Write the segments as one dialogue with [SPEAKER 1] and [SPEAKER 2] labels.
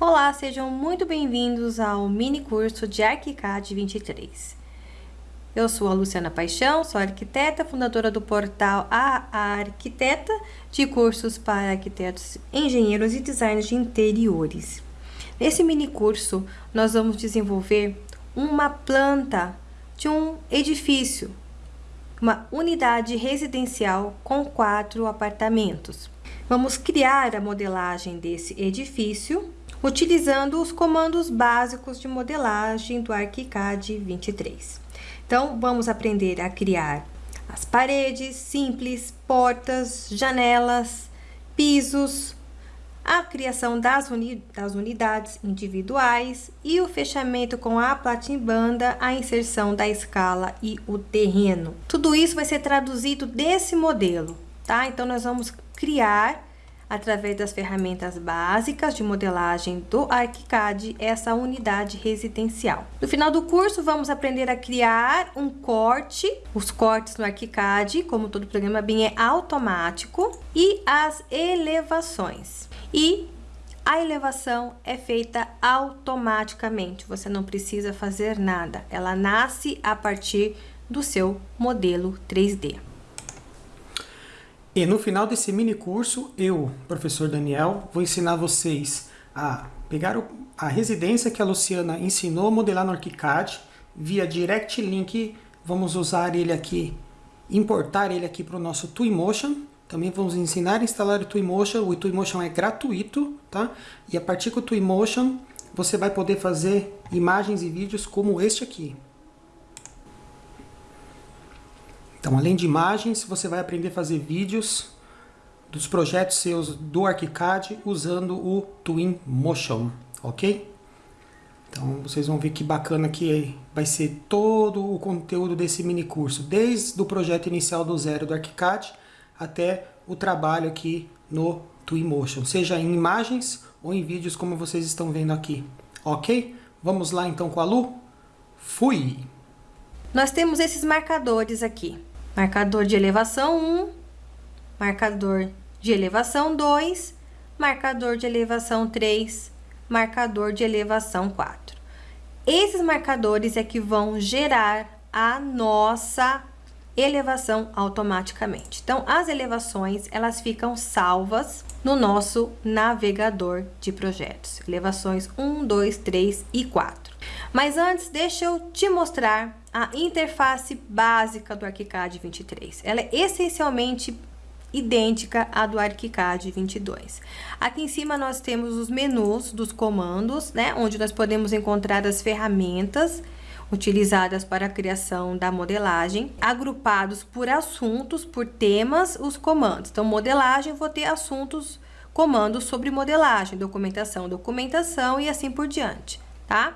[SPEAKER 1] Olá, sejam muito bem-vindos ao mini curso de ArchiCAD 23. Eu sou a Luciana Paixão, sou arquiteta, fundadora do portal A Arquiteta, de cursos para arquitetos, engenheiros e designers de interiores. Nesse mini curso, nós vamos desenvolver uma planta de um edifício, uma unidade residencial com quatro apartamentos. Vamos criar a modelagem desse edifício utilizando os comandos básicos de modelagem do ArchiCAD 23. Então, vamos aprender a criar as paredes simples, portas, janelas, pisos, a criação das, uni das unidades individuais e o fechamento com a platimbanda, a inserção da escala e o terreno. Tudo isso vai ser traduzido desse modelo, tá? Então, nós vamos criar através das ferramentas básicas de modelagem do ArchiCAD, essa unidade residencial. No final do curso, vamos aprender a criar um corte, os cortes no ArchiCAD, como todo programa BIM é automático, e as elevações. E a elevação é feita automaticamente, você não precisa fazer nada, ela nasce a partir do seu modelo 3D.
[SPEAKER 2] E no final desse mini curso, eu, professor Daniel, vou ensinar vocês a pegar a residência que a Luciana ensinou a modelar no ArchiCAD via Direct Link. Vamos usar ele aqui, importar ele aqui para o nosso Twinmotion. Também vamos ensinar a instalar o Twinmotion. O Twinmotion é gratuito, tá? E a partir do Twinmotion, você vai poder fazer imagens e vídeos como este aqui. Então, além de imagens, você vai aprender a fazer vídeos dos projetos seus do ArchiCAD usando o Twinmotion, ok? Então, vocês vão ver que bacana que vai ser todo o conteúdo desse mini curso, desde o projeto inicial do zero do ArchiCAD até o trabalho aqui no Twinmotion, seja em imagens ou em vídeos como vocês estão vendo aqui, ok? Vamos lá então com a Lu? Fui!
[SPEAKER 1] Nós temos esses marcadores aqui. Marcador de elevação 1, marcador de elevação 2, marcador de elevação 3, marcador de elevação 4. Esses marcadores é que vão gerar a nossa elevação automaticamente. Então, as elevações, elas ficam salvas no nosso navegador de projetos. Elevações 1, 2, 3 e 4. Mas antes, deixa eu te mostrar a interface básica do ArchiCAD 23. Ela é essencialmente idêntica à do ArchiCAD 22. Aqui em cima nós temos os menus dos comandos, né, onde nós podemos encontrar as ferramentas utilizadas para a criação da modelagem, agrupados por assuntos, por temas, os comandos. Então, modelagem, vou ter assuntos, comandos sobre modelagem, documentação, documentação e assim por diante, tá?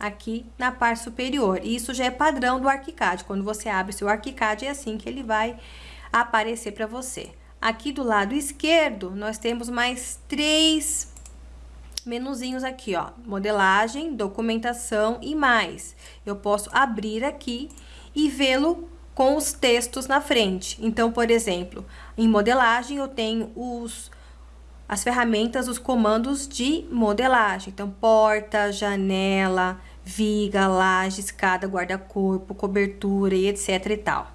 [SPEAKER 1] Aqui na parte superior. Isso já é padrão do ArchiCAD. Quando você abre seu ArchiCAD, é assim que ele vai aparecer para você. Aqui do lado esquerdo, nós temos mais três menuzinhos aqui, ó. Modelagem, documentação e mais. Eu posso abrir aqui e vê-lo com os textos na frente. Então, por exemplo, em modelagem eu tenho os as ferramentas, os comandos de modelagem. Então, porta, janela, viga, laje, escada, guarda-corpo, cobertura e etc e tal.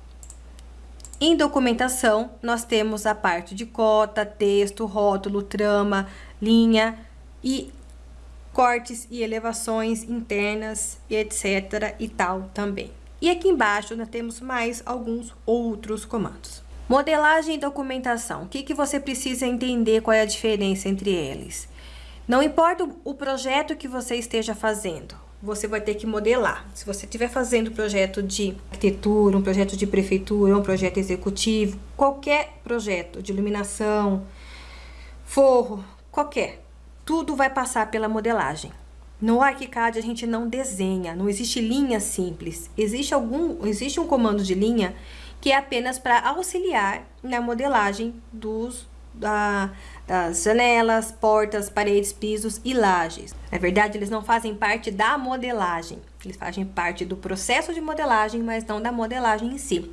[SPEAKER 1] Em documentação, nós temos a parte de cota, texto, rótulo, trama, linha e cortes e elevações internas etc e tal também. E aqui embaixo nós temos mais alguns outros comandos. Modelagem e documentação. O que, que você precisa entender qual é a diferença entre eles? Não importa o projeto que você esteja fazendo, você vai ter que modelar. Se você estiver fazendo projeto de arquitetura, um projeto de prefeitura, um projeto executivo, qualquer projeto de iluminação, forro, qualquer, tudo vai passar pela modelagem. No ArchiCAD a gente não desenha, não existe linha simples. Existe algum, existe um comando de linha que é apenas para auxiliar na modelagem dos da, das janelas, portas, paredes, pisos e lajes. Na verdade, eles não fazem parte da modelagem, eles fazem parte do processo de modelagem, mas não da modelagem em si.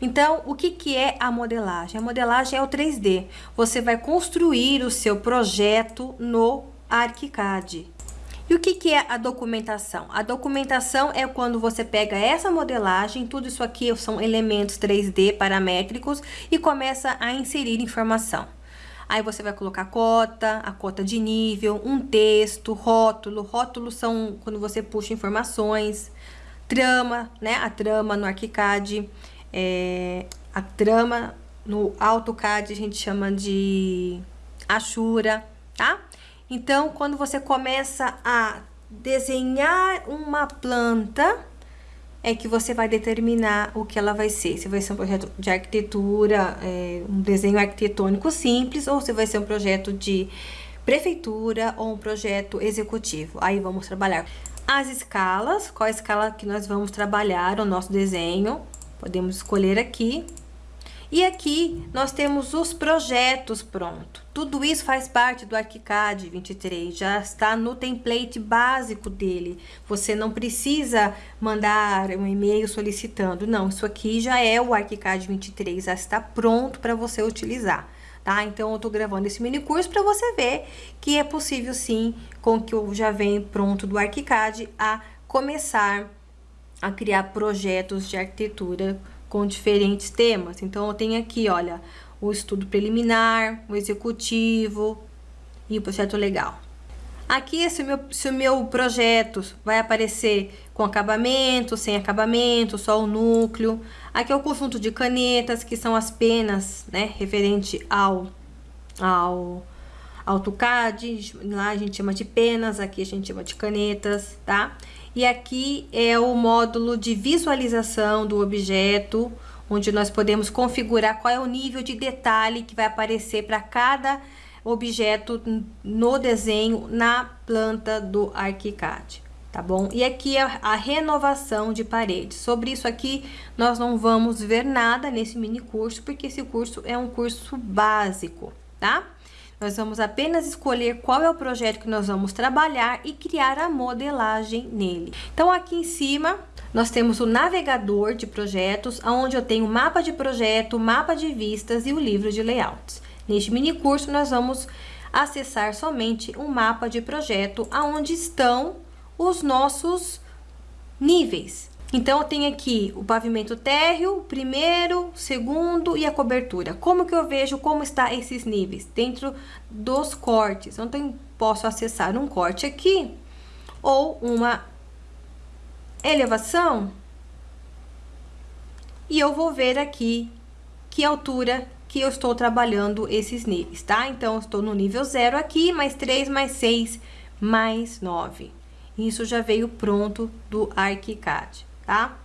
[SPEAKER 1] Então, o que, que é a modelagem? A modelagem é o 3D. Você vai construir o seu projeto no ArchiCAD. E o que, que é a documentação? A documentação é quando você pega essa modelagem, tudo isso aqui são elementos 3D paramétricos e começa a inserir informação. Aí você vai colocar cota, a cota de nível, um texto, rótulo. Rótulos são quando você puxa informações, trama, né? A trama no ArchiCAD, é, a trama no AutoCAD a gente chama de Ashura, tá? Então, quando você começa a desenhar uma planta, é que você vai determinar o que ela vai ser. Se vai ser um projeto de arquitetura, é, um desenho arquitetônico simples, ou se vai ser um projeto de prefeitura ou um projeto executivo. Aí vamos trabalhar as escalas, qual a escala que nós vamos trabalhar o nosso desenho. Podemos escolher aqui e aqui nós temos os projetos pronto. Tudo isso faz parte do ArchiCAD 23, já está no template básico dele. Você não precisa mandar um e-mail solicitando, não. Isso aqui já é o ArchiCAD 23, já está pronto para você utilizar. Tá? Então, eu estou gravando esse mini curso para você ver que é possível sim, com que eu já venho pronto do ArchiCAD, a começar a criar projetos de arquitetura com diferentes temas. Então, eu tenho aqui, olha, o estudo preliminar, o executivo e o projeto legal. Aqui, se o, meu, se o meu projeto vai aparecer com acabamento, sem acabamento, só o núcleo. Aqui é o conjunto de canetas, que são as penas, né, referente ao, ao AutoCAD. Lá a gente chama de penas, aqui a gente chama de canetas, tá? E aqui é o módulo de visualização do objeto, onde nós podemos configurar qual é o nível de detalhe que vai aparecer para cada objeto no desenho na planta do ArchiCAD, tá bom? E aqui é a renovação de paredes. Sobre isso aqui, nós não vamos ver nada nesse mini curso, porque esse curso é um curso básico, tá? Nós vamos apenas escolher qual é o projeto que nós vamos trabalhar e criar a modelagem nele. Então, aqui em cima, nós temos o navegador de projetos, onde eu tenho mapa de projeto, mapa de vistas e o livro de layouts. Neste mini curso, nós vamos acessar somente um mapa de projeto, onde estão os nossos níveis. Então, eu tenho aqui o pavimento térreo, primeiro, segundo e a cobertura. Como que eu vejo como está esses níveis? Dentro dos cortes. Então, posso acessar um corte aqui ou uma elevação. E eu vou ver aqui que altura que eu estou trabalhando esses níveis, tá? Então, eu estou no nível 0 aqui, mais 3, mais 6, mais 9. Isso já veio pronto do ArchiCAD tá?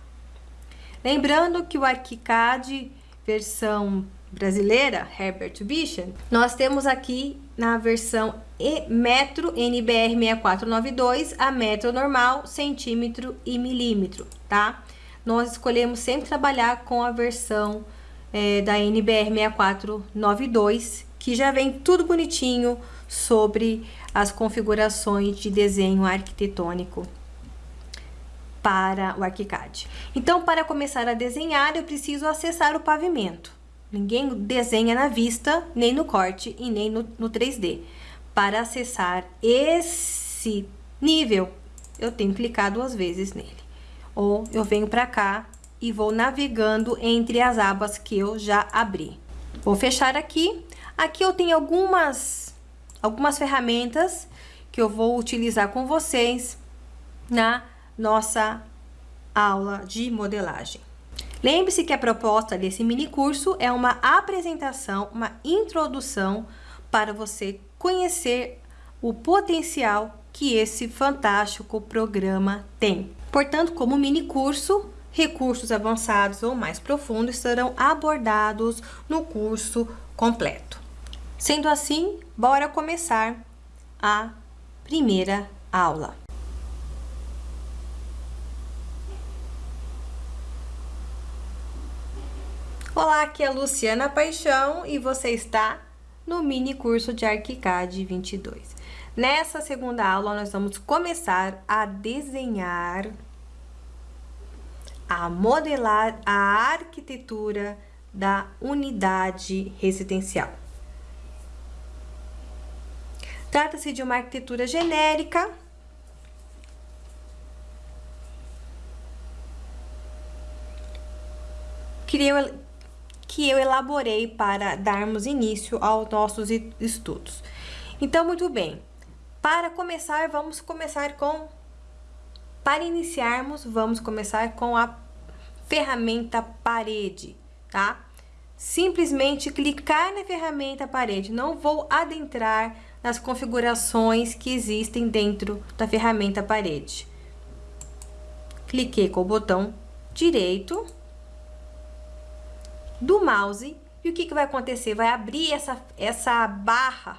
[SPEAKER 1] Lembrando que o ArchiCAD versão brasileira, Herbert Vision, nós temos aqui na versão e metro NBR 6492 a metro normal, centímetro e milímetro, tá? Nós escolhemos sempre trabalhar com a versão é, da NBR 6492, que já vem tudo bonitinho sobre as configurações de desenho arquitetônico para o ArchiCAD. Então, para começar a desenhar, eu preciso acessar o pavimento. Ninguém desenha na vista, nem no corte e nem no, no 3D. Para acessar esse nível, eu tenho clicar duas vezes nele. Ou eu venho para cá e vou navegando entre as abas que eu já abri. Vou fechar aqui. Aqui eu tenho algumas, algumas ferramentas que eu vou utilizar com vocês na nossa aula de modelagem. Lembre-se que a proposta desse mini curso é uma apresentação, uma introdução para você conhecer o potencial que esse fantástico programa tem. Portanto, como mini curso, recursos avançados ou mais profundos serão abordados no curso completo. Sendo assim, bora começar a primeira aula. Olá, aqui é a Luciana Paixão e você está no mini curso de ArchiCAD 22. Nessa segunda aula, nós vamos começar a desenhar, a modelar a arquitetura da unidade residencial. Trata-se de uma arquitetura genérica. Que eu, elaborei para darmos início aos nossos estudos. Então, muito bem. Para começar, vamos começar com... Para iniciarmos, vamos começar com a ferramenta parede, tá? Simplesmente clicar na ferramenta parede. Não vou adentrar nas configurações que existem dentro da ferramenta parede. Cliquei com o botão direito do mouse e o que, que vai acontecer? Vai abrir essa, essa barra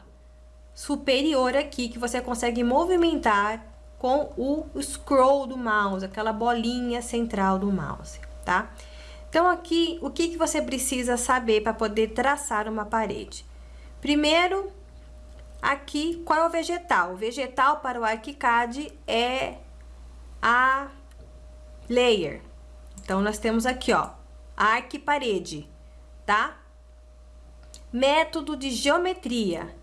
[SPEAKER 1] superior aqui que você consegue movimentar com o scroll do mouse, aquela bolinha central do mouse, tá? Então, aqui, o que, que você precisa saber para poder traçar uma parede? Primeiro, aqui, qual é o vegetal? O vegetal para o ArchiCAD é a layer. Então, nós temos aqui, ó, arc parede, tá? Método de geometria.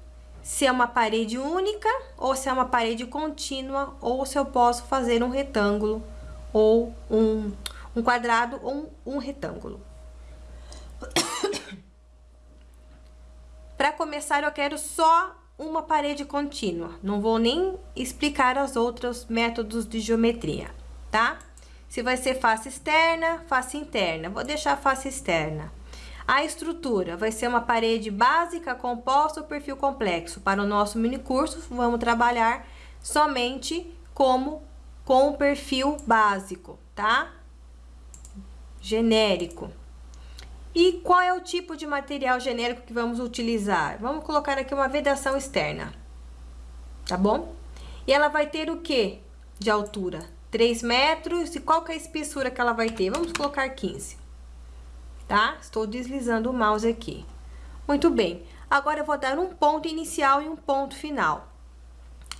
[SPEAKER 1] Se é uma parede única, ou se é uma parede contínua, ou se eu posso fazer um retângulo, ou um, um quadrado, ou um, um retângulo. Para começar, eu quero só uma parede contínua. Não vou nem explicar os outros métodos de geometria, tá? Se vai ser face externa, face interna. Vou deixar face externa. A estrutura vai ser uma parede básica composta ou perfil complexo. Para o nosso mini curso, vamos trabalhar somente como com o perfil básico, tá? Genérico. E qual é o tipo de material genérico que vamos utilizar? Vamos colocar aqui uma vedação externa, tá bom? E ela vai ter o que de altura? 3 metros. E qual que é a espessura que ela vai ter? Vamos colocar 15, tá? Estou deslizando o mouse aqui. Muito bem. Agora, eu vou dar um ponto inicial e um ponto final.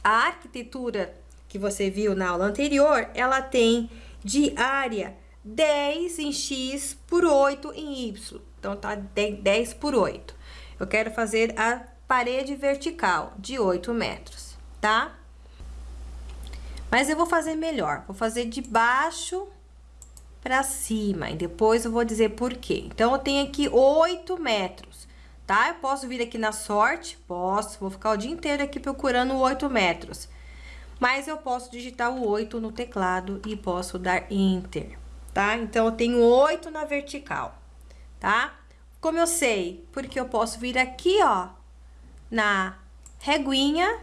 [SPEAKER 1] A arquitetura que você viu na aula anterior, ela tem de área 10 em X por 8 em Y. Então, tá 10 por 8. Eu quero fazer a parede vertical de 8 metros, tá? Mas eu vou fazer melhor. Vou fazer de baixo para cima. E depois eu vou dizer por quê. Então, eu tenho aqui 8 metros, tá? Eu posso vir aqui na sorte? Posso. Vou ficar o dia inteiro aqui procurando 8 metros. Mas eu posso digitar o 8 no teclado e posso dar Enter tá? Então, eu tenho oito na vertical, tá? Como eu sei? Porque eu posso vir aqui, ó, na reguinha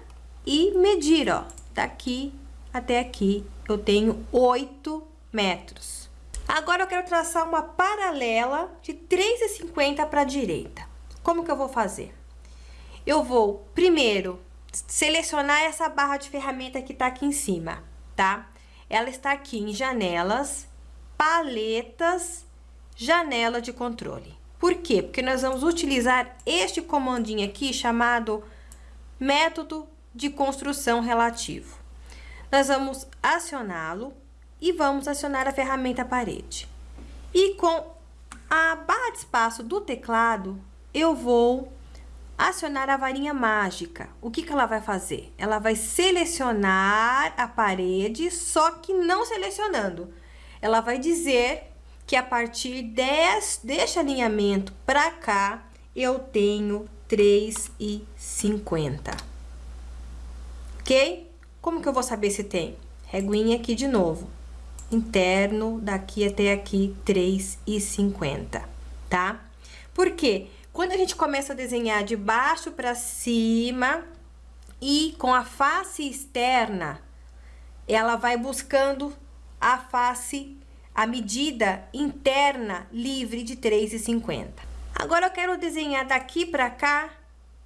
[SPEAKER 1] e medir, ó, daqui até aqui, eu tenho oito metros. Agora, eu quero traçar uma paralela de 3,50 para a direita. Como que eu vou fazer? Eu vou, primeiro, selecionar essa barra de ferramenta que tá aqui em cima, tá? Ela está aqui em janelas, paletas, janela de controle. Por quê? Porque nós vamos utilizar este comandinho aqui chamado método de construção relativo. Nós vamos acioná-lo e vamos acionar a ferramenta parede. E com a barra de espaço do teclado, eu vou acionar a varinha mágica. O que, que ela vai fazer? Ela vai selecionar a parede, só que não selecionando ela vai dizer que a partir des, deste alinhamento para cá, eu tenho 3,50. Ok? Como que eu vou saber se tem? Reguinha aqui de novo. Interno, daqui até aqui, 3,50, tá? Por quê? Quando a gente começa a desenhar de baixo para cima e com a face externa, ela vai buscando a face, a medida interna livre de 3,50. Agora eu quero desenhar daqui para cá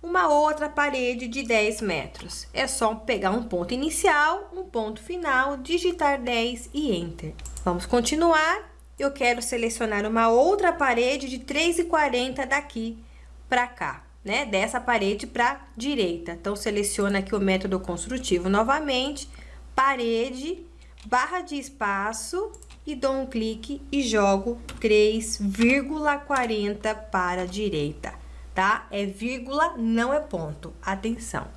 [SPEAKER 1] uma outra parede de 10 metros. É só pegar um ponto inicial, um ponto final, digitar 10 e Enter. Vamos continuar. Eu quero selecionar uma outra parede de 3,40 daqui para cá, né? Dessa parede para direita. Então, seleciona aqui o método construtivo novamente, parede barra de espaço e dou um clique e jogo 3,40 para a direita, tá? É vírgula, não é ponto. Atenção.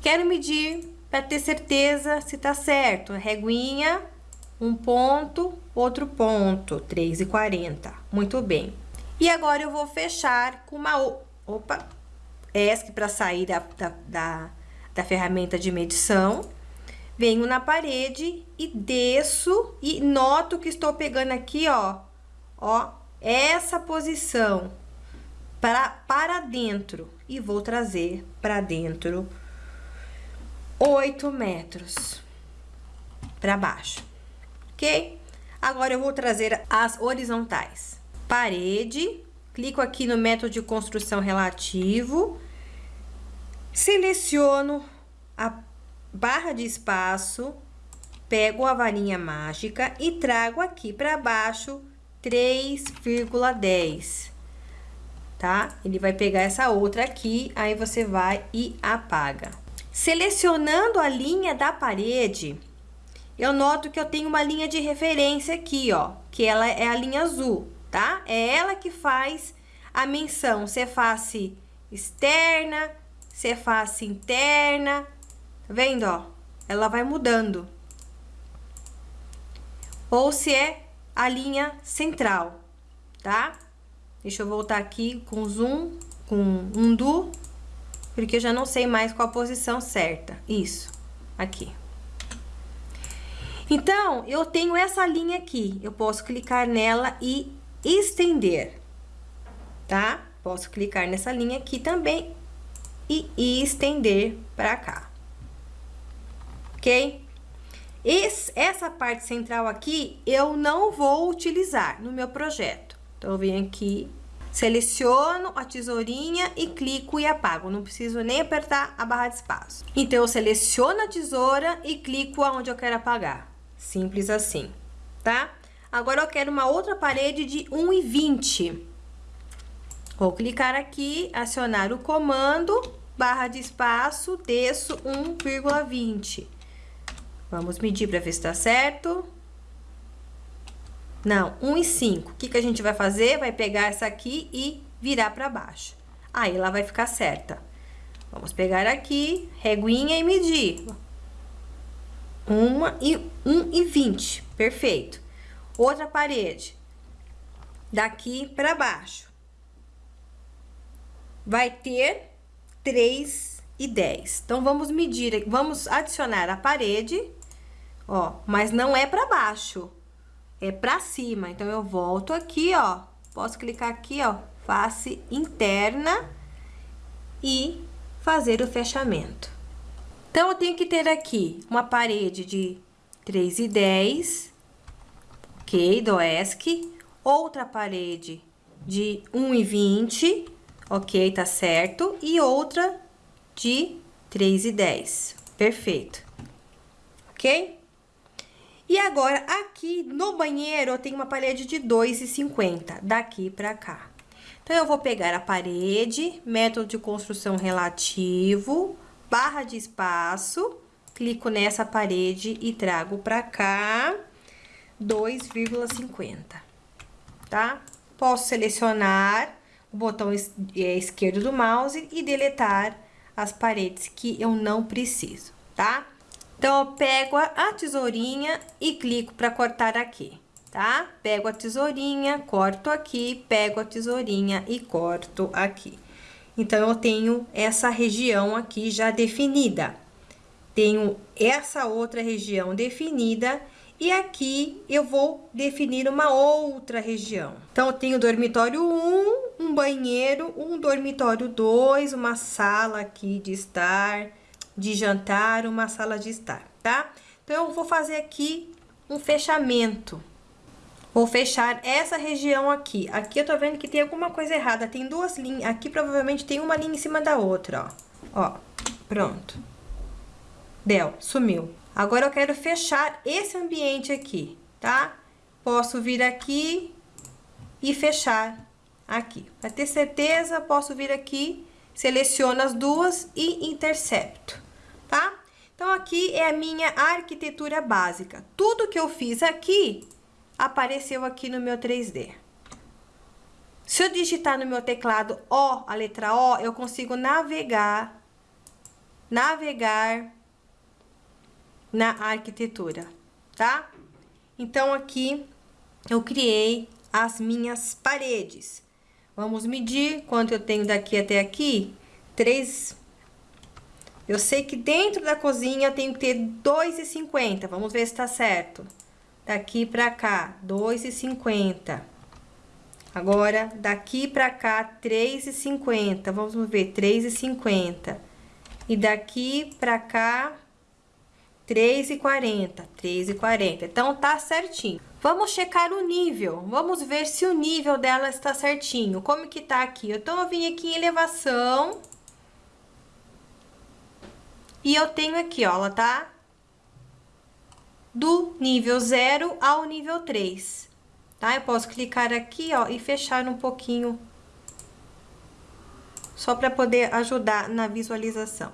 [SPEAKER 1] Quero medir para ter certeza se tá certo. Reguinha, um ponto, outro ponto, 3,40. Muito bem. E agora eu vou fechar com uma... Opa! ESC para sair da, da, da, da ferramenta de medição. Venho na parede e desço e noto que estou pegando aqui, ó, ó, essa posição para, para dentro e vou trazer para dentro 8 metros para baixo, ok? Agora eu vou trazer as horizontais. Parede, clico aqui no método de construção relativo, seleciono a barra de espaço, pego a varinha mágica e trago aqui para baixo 3,10 tá? Ele vai pegar essa outra aqui, aí você vai e apaga. Selecionando a linha da parede, eu noto que eu tenho uma linha de referência aqui, ó, que ela é a linha azul, tá? É ela que faz a menção, se é face externa, se é face interna, tá vendo, ó? Ela vai mudando. Ou se é a linha central, tá? Deixa eu voltar aqui com zoom, com undo, porque eu já não sei mais qual a posição certa. Isso, aqui. Então, eu tenho essa linha aqui. Eu posso clicar nela e estender, tá? Posso clicar nessa linha aqui também e, estender para cá. Ok? Esse, essa parte central aqui, eu não vou utilizar no meu projeto. Então, eu venho aqui, seleciono a tesourinha e clico e apago. Não preciso nem apertar a barra de espaço. Então, eu seleciono a tesoura e clico aonde eu quero apagar. Simples assim, tá? Agora, eu quero uma outra parede de 1,20. Vou clicar aqui, acionar o comando, barra de espaço, desço 1,20. Vamos medir para ver se tá certo. Não, 1 e 5. O que, que a gente vai fazer? Vai pegar essa aqui e virar para baixo. Aí, ela vai ficar certa. Vamos pegar aqui, reguinha e medir. 1 e, 1 e 20. Perfeito. Outra parede. Daqui para baixo. Vai ter 3 e 10. Então, vamos medir, vamos adicionar a parede, ó, mas não é para baixo é pra cima. Então, eu volto aqui, ó. Posso clicar aqui, ó, face interna e fazer o fechamento. Então, eu tenho que ter aqui uma parede de 3,10, ok, do ESC. Outra parede de 1,20, ok, tá certo. E outra de 3,10, perfeito, ok? E agora, aqui no banheiro, eu tenho uma parede de 2,50, daqui pra cá. Então, eu vou pegar a parede, método de construção relativo, barra de espaço, clico nessa parede e trago pra cá 2,50, tá? Posso selecionar o botão é, esquerdo do mouse e deletar as paredes que eu não preciso, tá? Então, eu pego a tesourinha e clico para cortar aqui, tá? Pego a tesourinha, corto aqui, pego a tesourinha e corto aqui. Então, eu tenho essa região aqui já definida. Tenho essa outra região definida e aqui eu vou definir uma outra região. Então, eu tenho dormitório 1, um banheiro, um dormitório 2, uma sala aqui de estar de jantar, uma sala de estar, tá? Então, eu vou fazer aqui um fechamento. Vou fechar essa região aqui. Aqui eu tô vendo que tem alguma coisa errada. Tem duas linhas. Aqui provavelmente tem uma linha em cima da outra, ó. Ó, pronto. Deu, sumiu. Agora eu quero fechar esse ambiente aqui, tá? Posso vir aqui e fechar aqui. Para ter certeza, posso vir aqui, seleciono as duas e intercepto tá? Então, aqui é a minha arquitetura básica. Tudo que eu fiz aqui, apareceu aqui no meu 3D. Se eu digitar no meu teclado O, a letra O, eu consigo navegar navegar na arquitetura, tá? Então, aqui eu criei as minhas paredes. Vamos medir quanto eu tenho daqui até aqui. Três... Eu sei que dentro da cozinha tenho que ter 2,50. Vamos ver se tá certo. Daqui pra cá, 2,50. Agora, daqui pra cá, 3,50. Vamos ver, 3,50. E daqui pra cá, 3,40. 3,40. Então, tá certinho. Vamos checar o nível. Vamos ver se o nível dela está certinho. Como que tá aqui? Então, eu vim aqui em elevação. E eu tenho aqui, ó, ela tá do nível 0 ao nível 3. Tá? Eu posso clicar aqui, ó, e fechar um pouquinho. Só para poder ajudar na visualização.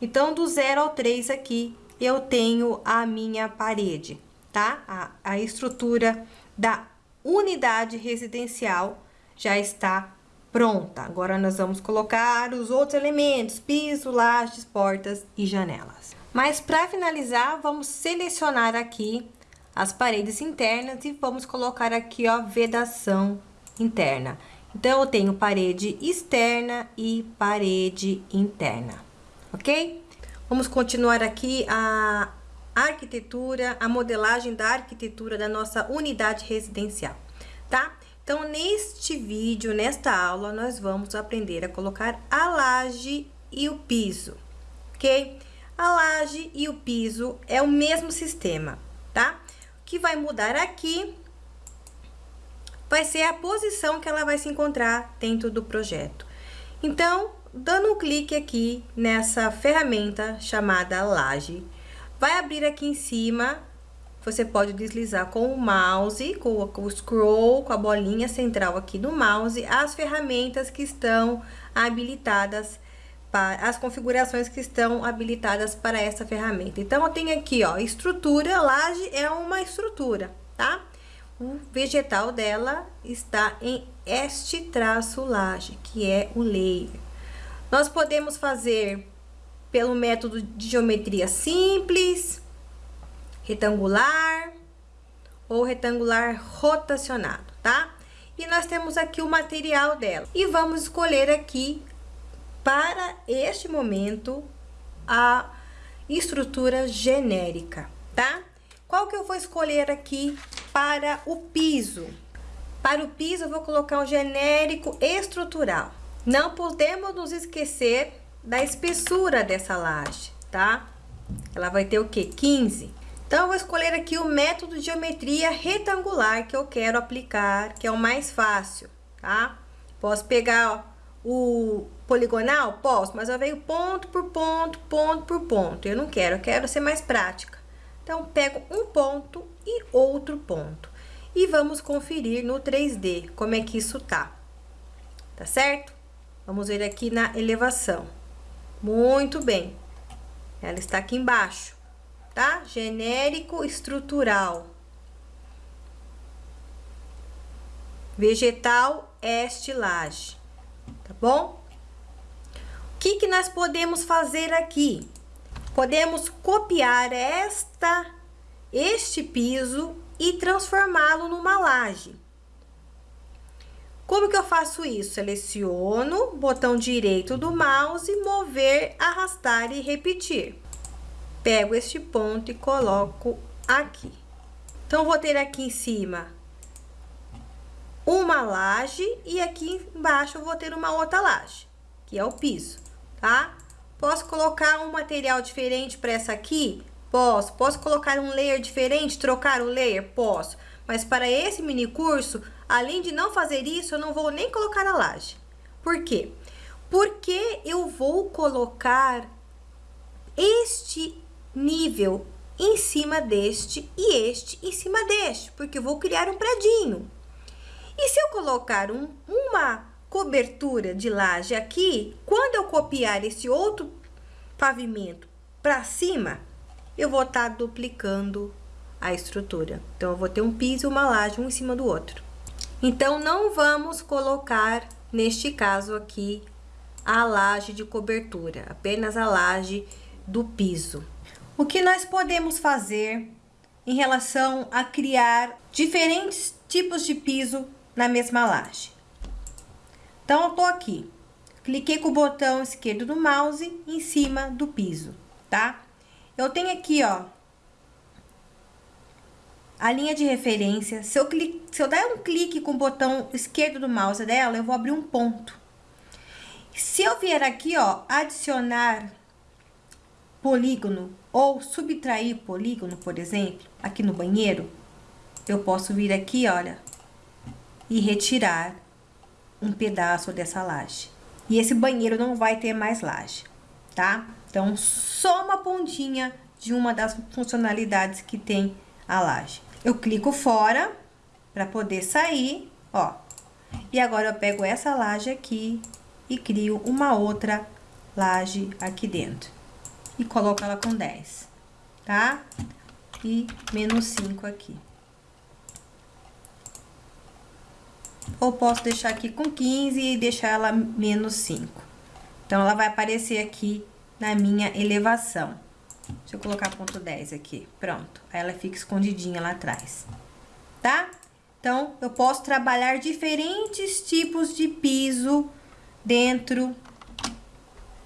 [SPEAKER 1] Então, do 0 ao 3 aqui, eu tenho a minha parede, tá? A, a estrutura da unidade residencial já está pronta. Agora, nós vamos colocar os outros elementos, piso, lajes, portas e janelas. Mas, para finalizar, vamos selecionar aqui as paredes internas e vamos colocar aqui, ó, vedação interna. Então, eu tenho parede externa e parede interna, ok? Vamos continuar aqui a arquitetura, a modelagem da arquitetura da nossa unidade residencial, tá? Então, neste vídeo, nesta aula, nós vamos aprender a colocar a laje e o piso, ok? A laje e o piso é o mesmo sistema, tá? O que vai mudar aqui vai ser a posição que ela vai se encontrar dentro do projeto. Então, dando um clique aqui nessa ferramenta chamada laje, vai abrir aqui em cima, você pode deslizar com o mouse, com, o scroll, com a bolinha central aqui do mouse, as ferramentas que estão habilitadas para as configurações que estão habilitadas para essa ferramenta. Então, eu tenho aqui, ó, estrutura, laje é uma estrutura, tá? O vegetal dela está em este traço laje, que é o layer. Nós podemos fazer pelo método de geometria simples, retangular ou retangular rotacionado, tá? E nós temos aqui o material dela. E vamos escolher aqui, para este momento, a estrutura genérica, tá? Qual que eu vou escolher aqui para o piso? Para o piso, eu vou colocar um genérico estrutural. Não podemos nos esquecer da espessura dessa laje, tá? Ela vai ter o que? 15. Então, eu vou escolher aqui o método de geometria retangular que eu quero aplicar, que é o mais fácil, tá? Posso pegar o poligonal? Posso, mas eu venho ponto por ponto, ponto por ponto. Eu não quero, eu quero ser mais prática. Então, pego um ponto e outro ponto. E vamos conferir no 3D como é que isso tá. Tá certo? Vamos ver aqui na elevação. Muito bem. Ela está aqui embaixo, tá? Genérico estrutural. Vegetal estilagem, tá bom? O que, que nós podemos fazer aqui? Podemos copiar esta, este piso e transformá-lo numa laje. Como que eu faço isso? Seleciono, botão direito do mouse, mover, arrastar e repetir. Pego este ponto e coloco aqui. Então, vou ter aqui em cima uma laje e aqui embaixo vou ter uma outra laje, que é o piso, tá? Posso colocar um material diferente para essa aqui? Posso. Posso colocar um layer diferente, trocar o layer? Posso. Mas para esse mini curso, além de não fazer isso, eu não vou nem colocar a laje. Por quê? Porque eu vou colocar este nível em cima deste e este em cima deste, porque eu vou criar um predinho. E se eu colocar um, uma cobertura de laje aqui, quando eu copiar esse outro pavimento para cima, eu vou estar tá duplicando a estrutura. Então, eu vou ter um piso e uma laje um em cima do outro. Então, não vamos colocar, neste caso aqui, a laje de cobertura, apenas a laje do piso. O que nós podemos fazer em relação a criar diferentes tipos de piso na mesma laje? Então, eu tô aqui, cliquei com o botão esquerdo do mouse em cima do piso, tá? Eu tenho aqui, ó, a linha de referência. Se eu, clique, se eu der um clique com o botão esquerdo do mouse dela, eu vou abrir um ponto. Se eu vier aqui, ó, adicionar polígono ou subtrair polígono, por exemplo, aqui no banheiro, eu posso vir aqui, olha, e retirar um pedaço dessa laje. E esse banheiro não vai ter mais laje, tá? Então, só uma pontinha de uma das funcionalidades que tem a laje. Eu clico fora para poder sair, ó. E agora eu pego essa laje aqui e crio uma outra laje aqui dentro. E coloco ela com 10, tá? E menos 5 aqui. Ou posso deixar aqui com 15 e deixar ela menos 5. Então, ela vai aparecer aqui na minha elevação. Deixa eu colocar ponto 10 aqui. Pronto. Aí ela fica escondidinha lá atrás. Tá? Então, eu posso trabalhar diferentes tipos de piso dentro,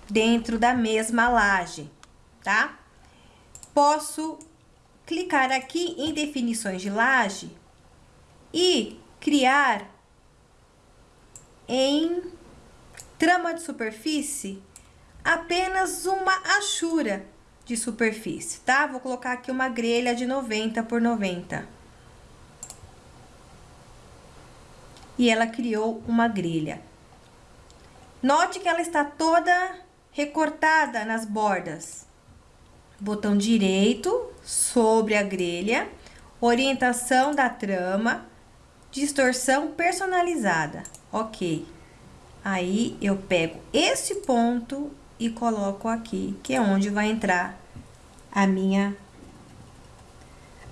[SPEAKER 1] dentro da mesma laje, tá? Posso clicar aqui em definições de laje e criar em trama de superfície apenas uma achura de superfície, tá? Vou colocar aqui uma grelha de 90 por 90. E ela criou uma grelha. Note que ela está toda recortada nas bordas. Botão direito sobre a grelha, orientação da trama, distorção personalizada. Ok. Aí, eu pego esse ponto e coloco aqui, que é onde vai entrar a minha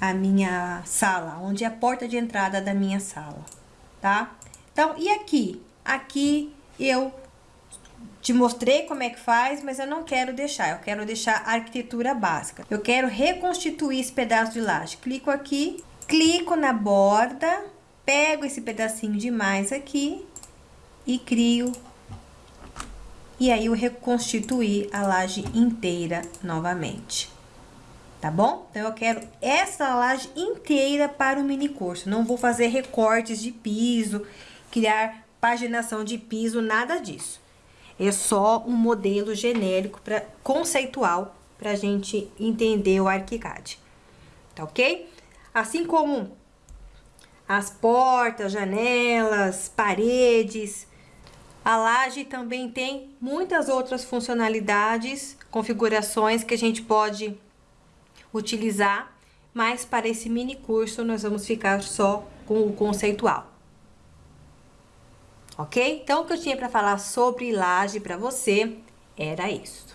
[SPEAKER 1] a minha sala, onde é a porta de entrada da minha sala, tá? Então, e aqui? Aqui eu te mostrei como é que faz, mas eu não quero deixar, eu quero deixar a arquitetura básica. Eu quero reconstituir esse pedaço de laje. Clico aqui, clico na borda, pego esse pedacinho de mais aqui e crio e aí eu reconstituir a laje inteira novamente. Tá bom? Então, eu quero essa laje inteira para o mini curso. Não vou fazer recortes de piso, criar paginação de piso, nada disso. É só um modelo genérico, pra, conceitual, para a gente entender o ArchiCAD. Tá ok? Assim como as portas, janelas, paredes, a laje também tem muitas outras funcionalidades, configurações que a gente pode utilizar, mas para esse mini curso nós vamos ficar só com o conceitual. Ok? Então, o que eu tinha para falar sobre laje para você era isso.